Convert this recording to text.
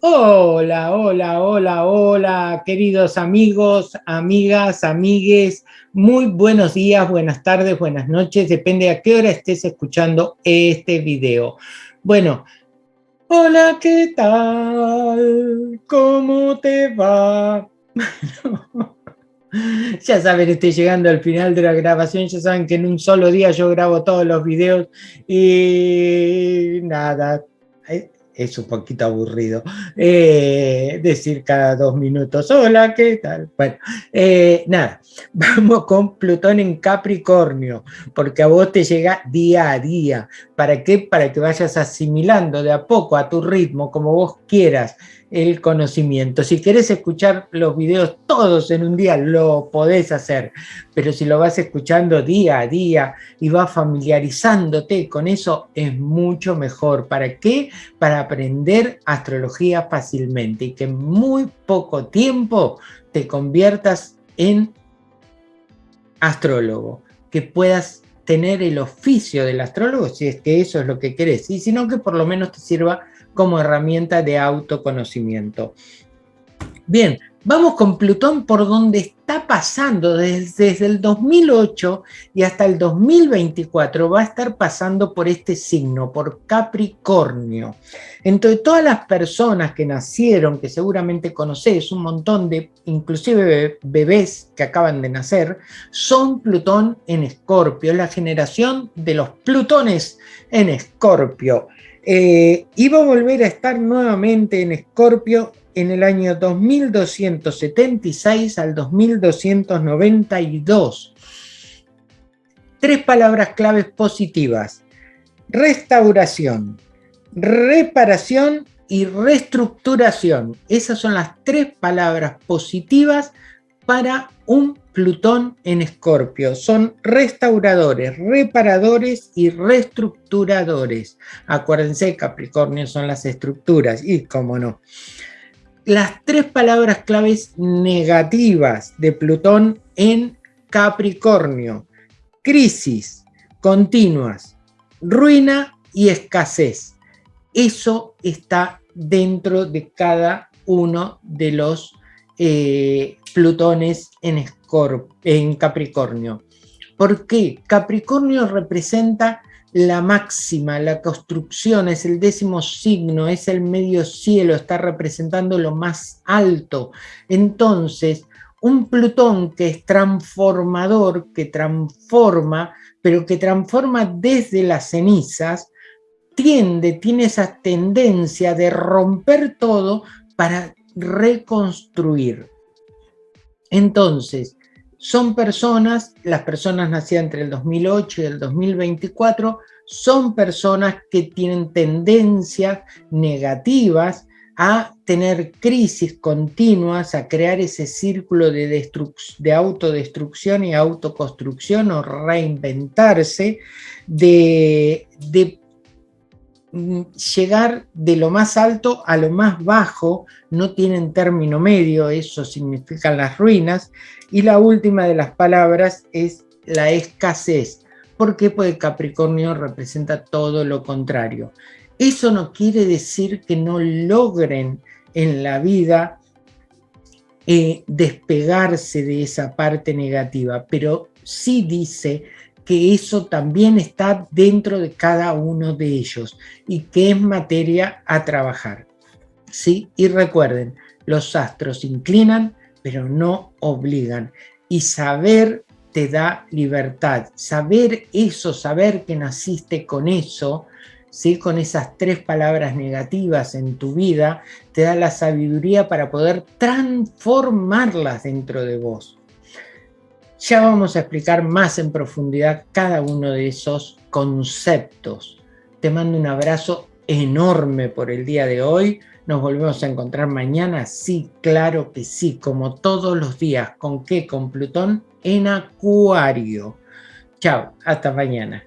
Hola, hola, hola, hola, queridos amigos, amigas, amigues, muy buenos días, buenas tardes, buenas noches, depende a qué hora estés escuchando este video. Bueno, hola, ¿qué tal? ¿Cómo te va? ya saben, estoy llegando al final de la grabación, ya saben que en un solo día yo grabo todos los videos y nada, es un poquito aburrido eh, decir cada dos minutos, hola, ¿qué tal? Bueno, eh, nada, vamos con Plutón en Capricornio, porque a vos te llega día a día. ¿Para qué? Para que vayas asimilando de a poco, a tu ritmo, como vos quieras, el conocimiento. Si querés escuchar los videos todos en un día, lo podés hacer, pero si lo vas escuchando día a día y vas familiarizándote con eso, es mucho mejor. ¿Para qué? Para aprender astrología fácilmente y que en muy poco tiempo te conviertas en astrólogo, que puedas tener el oficio del astrólogo, si es que eso es lo que querés, y si no, que por lo menos te sirva como herramienta de autoconocimiento. Bien, vamos con Plutón por donde está pasando desde, el 2008 y hasta el 2024 va a estar pasando por este signo, por Capricornio. Entre todas las personas que nacieron, que seguramente conocés, un montón de inclusive bebés que acaban de nacer, son Plutón en Escorpio, la generación de los Plutones en Escorpio. Eh, iba a volver a estar nuevamente en Escorpio en el año 2276 al 2292. Tres palabras claves positivas. Restauración, reparación y reestructuración. Esas son las tres palabras positivas para un Plutón en Escorpio. Son restauradores, reparadores y reestructuradores. Acuérdense, Capricornio son las estructuras y cómo no. Las tres palabras claves negativas de Plutón en Capricornio. Crisis continuas, ruina y escasez. Eso está dentro de cada uno de los eh, Plutones en, en Capricornio. ¿Por qué? Capricornio representa la máxima, la construcción, es el décimo signo, es el medio cielo, está representando lo más alto. Entonces, un Plutón que es transformador, que transforma, pero que transforma desde las cenizas, tiende, tiene esa tendencia de romper todo para reconstruir. Entonces, son personas, las personas nacidas entre el 2008 y el 2024, son personas que tienen tendencias negativas a tener crisis continuas, a crear ese círculo de, de autodestrucción y autoconstrucción o reinventarse, de, de llegar de lo más alto a lo más bajo, no tienen término medio, eso significan las ruinas, y la última de las palabras es la escasez. ¿Por qué? Porque Capricornio representa todo lo contrario. Eso no quiere decir que no logren en la vida eh, despegarse de esa parte negativa, pero sí dice que eso también está dentro de cada uno de ellos y que es materia a trabajar. ¿sí? Y recuerden, los astros inclinan, pero no obligan. Y saber te da libertad. Saber eso, saber que naciste con eso, ¿sí? con esas tres palabras negativas en tu vida, te da la sabiduría para poder transformarlas dentro de vos. Ya vamos a explicar más en profundidad cada uno de esos conceptos. Te mando un abrazo enorme por el día de hoy. Nos volvemos a encontrar mañana. Sí, claro que sí, como todos los días. ¿Con qué? Con Plutón en Acuario. Chao, hasta mañana.